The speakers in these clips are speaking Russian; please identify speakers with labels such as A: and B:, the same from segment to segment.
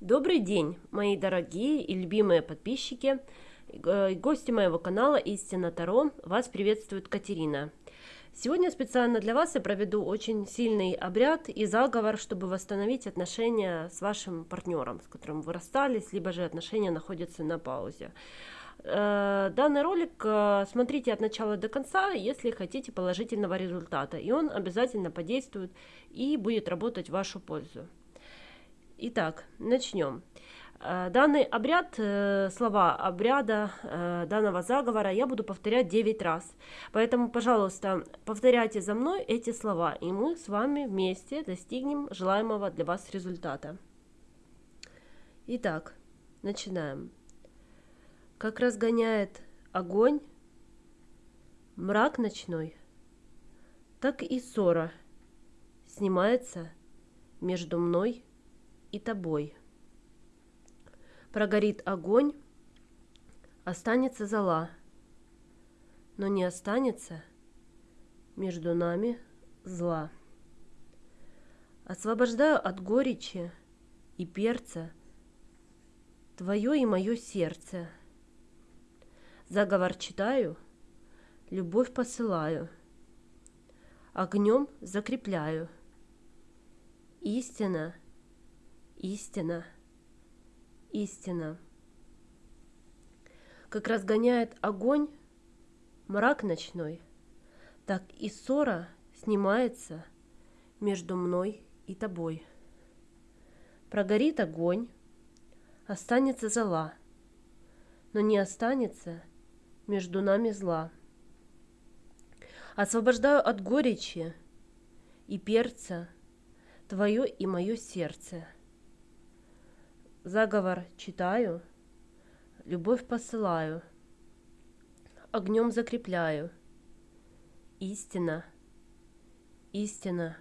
A: Добрый день, мои дорогие и любимые подписчики, э, гости моего канала Истина Таро. Вас приветствует Катерина. Сегодня специально для вас я проведу очень сильный обряд и заговор, чтобы восстановить отношения с вашим партнером, с которым вы расстались, либо же отношения находятся на паузе. Э, данный ролик э, смотрите от начала до конца, если хотите положительного результата, и он обязательно подействует и будет работать в вашу пользу. Итак, начнем. Э, данный обряд, э, слова обряда э, данного заговора я буду повторять 9 раз. Поэтому, пожалуйста, повторяйте за мной эти слова, и мы с вами вместе достигнем желаемого для вас результата. Итак, начинаем. Как разгоняет огонь мрак ночной, так и ссора снимается между мной и тобой. Прогорит огонь, останется зола, но не останется между нами зла. Освобождаю от горечи и перца Твое и мое сердце. Заговор читаю, любовь посылаю, Огнем закрепляю. Истина — истина, истина. Как разгоняет огонь мрак ночной, так и ссора снимается между мной и тобой. Прогорит огонь, останется зола, но не останется между нами зла. Освобождаю от горечи и перца Твое и мое сердце – Заговор читаю, любовь посылаю, огнем закрепляю. Истина, истина,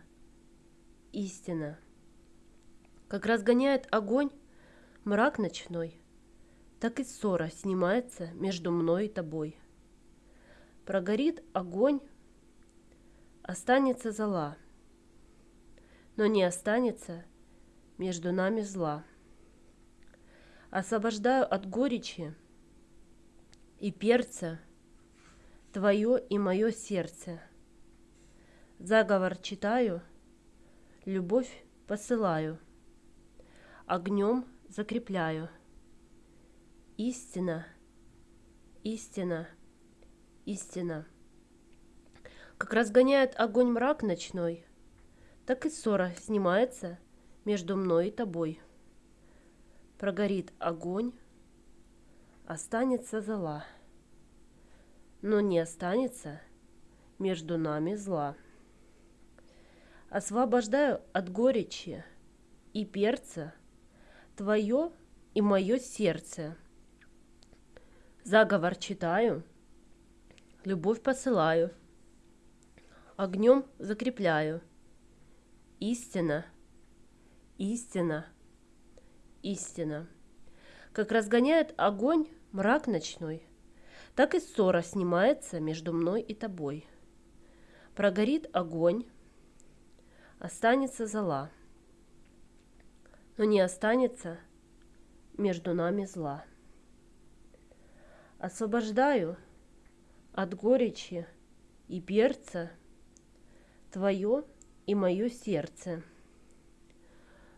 A: истина. Как разгоняет огонь мрак ночной, так и ссора снимается между мной и тобой. Прогорит огонь, останется зола, но не останется между нами зла освобождаю от горечи и перца Твое и мое сердце. Заговор читаю, любовь посылаю, огнем закрепляю. Истина, истина, истина. Как разгоняет огонь мрак ночной, так и ссора снимается между мной и тобой прогорит огонь, останется зола, но не останется между нами зла. Освобождаю от горечи и перца Твое и мое сердце. Заговор читаю, любовь посылаю, огнем закрепляю. Истина, истина – истина. Как разгоняет огонь мрак ночной, так и ссора снимается между мной и тобой. Прогорит огонь, останется зола, но не останется между нами зла. Освобождаю от горечи и перца Твое и мое сердце.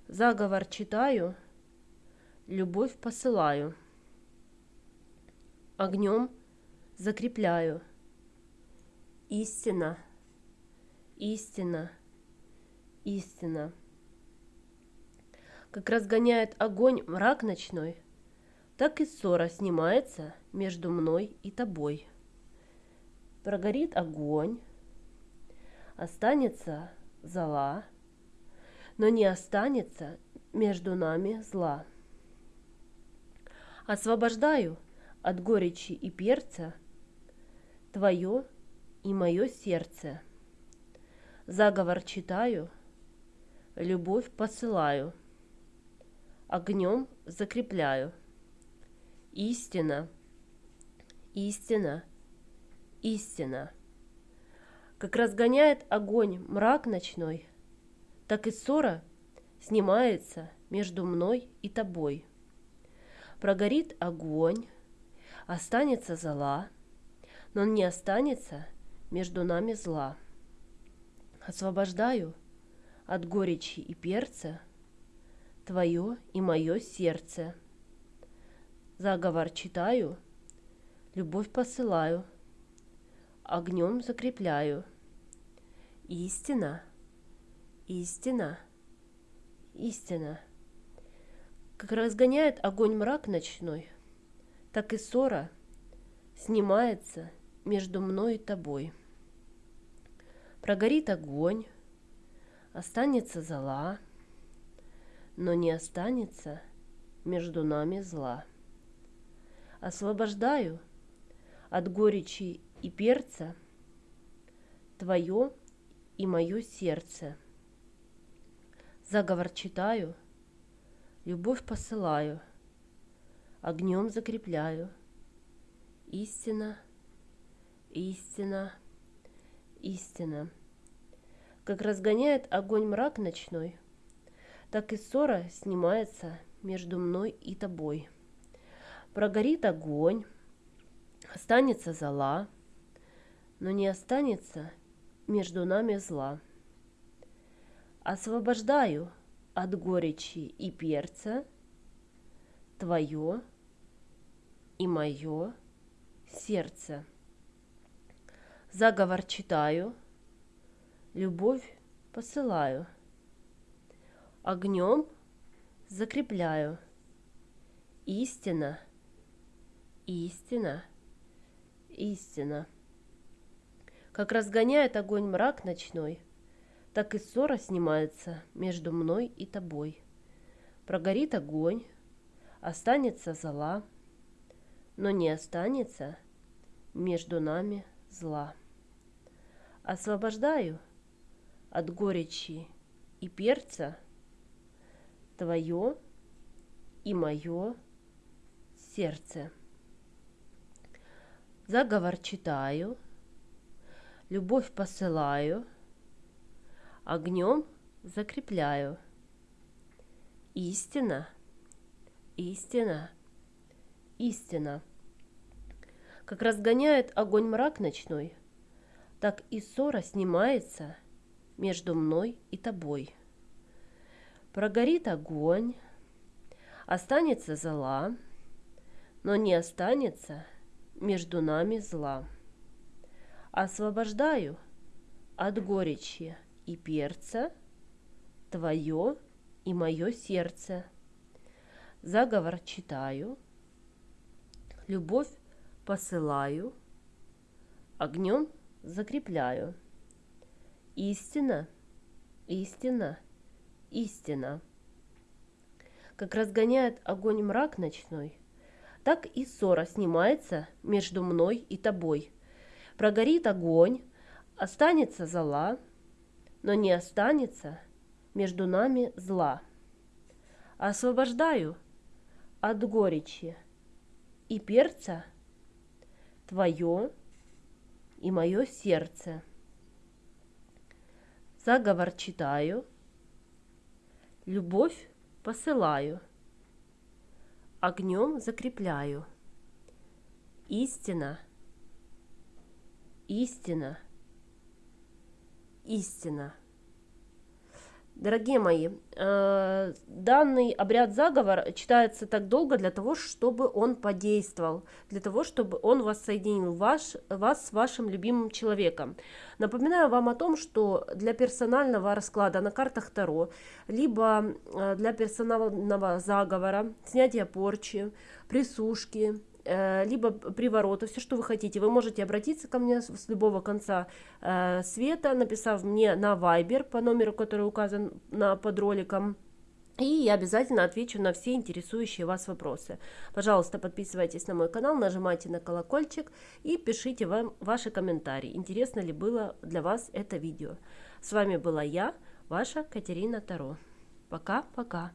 A: Заговор читаю – любовь посылаю, огнем закрепляю. Истина, истина, истина. Как разгоняет огонь мрак ночной, так и ссора снимается между мной и тобой. Прогорит огонь, останется зола, но не останется между нами зла. Освобождаю от горечи и перца Твое и мое сердце. Заговор читаю, любовь посылаю, огнем закрепляю. Истина, истина, истина. Как разгоняет огонь мрак ночной, так и ссора снимается между мной и тобой. Прогорит огонь, останется зола, но не останется между нами зла. Освобождаю от горечи и перца твое и мое сердце. Заговор читаю, любовь посылаю, огнем закрепляю. Истина, истина, истина. Как разгоняет огонь мрак ночной, так и ссора снимается между мной и тобой. Прогорит огонь, останется зола, но не останется между нами зла. Освобождаю от горечи и перца твое и мое сердце. Заговор читаю, любовь посылаю, огнем закрепляю. Истина, истина, истина. Как разгоняет огонь мрак ночной, так и ссора снимается между мной и тобой. Прогорит огонь, останется зола, но не останется между нами зла. Освобождаю от горечи и перца твое и мое сердце. Заговор читаю, любовь посылаю, огнем закрепляю. Истина, истина, истина. Как разгоняет огонь мрак ночной, так и ссора снимается между мной и тобой. Прогорит огонь, останется зола, но не останется между нами зла. Освобождаю от горечи и перца твое и мое сердце. Заговор читаю, любовь посылаю, огнем закрепляю. Истина, истина, истина. Как разгоняет огонь мрак ночной, так и ссора снимается между мной и тобой. Прогорит огонь, останется зола, но не останется между нами зла. Освобождаю от горечи и перца твое и мое сердце. Заговор читаю, любовь посылаю, огнем закрепляю. Истина, истина, истина. Как разгоняет огонь мрак ночной, так и ссора снимается между мной и тобой. Прогорит огонь, останется зола, но не останется между нами зла. Освобождаю от горечи и перца твое и мое сердце. Заговор читаю, любовь посылаю, огнем закрепляю. Истина, истина, истина. Дорогие мои, э, данный обряд заговор читается так долго для того, чтобы он подействовал, для того, чтобы он воссоединил ваш, вас с вашим любимым человеком. Напоминаю вам о том, что для персонального расклада на картах Таро, либо э, для персонального заговора, снятия порчи, присушки, либо приворота, все, что вы хотите. Вы можете обратиться ко мне с любого конца э, света, написав мне на Viber по номеру, который указан на, под роликом. И я обязательно отвечу на все интересующие вас вопросы. Пожалуйста, подписывайтесь на мой канал, нажимайте на колокольчик и пишите вам ваши комментарии. Интересно ли было для вас это видео. С вами была я, ваша Катерина Таро. Пока-пока.